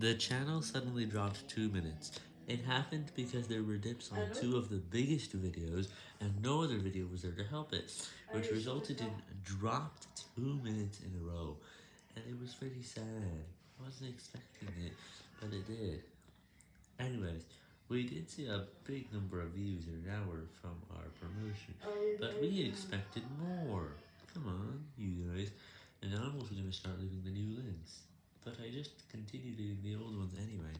The channel suddenly dropped 2 minutes. It happened because there were dips on two of the biggest videos, and no other video was there to help it, which resulted in dropped 2 minutes in a row, and it was pretty sad. I wasn't expecting it, but it did. Anyways, we did see a big number of views in an hour from our promotion, but we expected more. Come on, you guys. And I'm also going to start leaving the new links. But I just continue leaving the old ones anyway.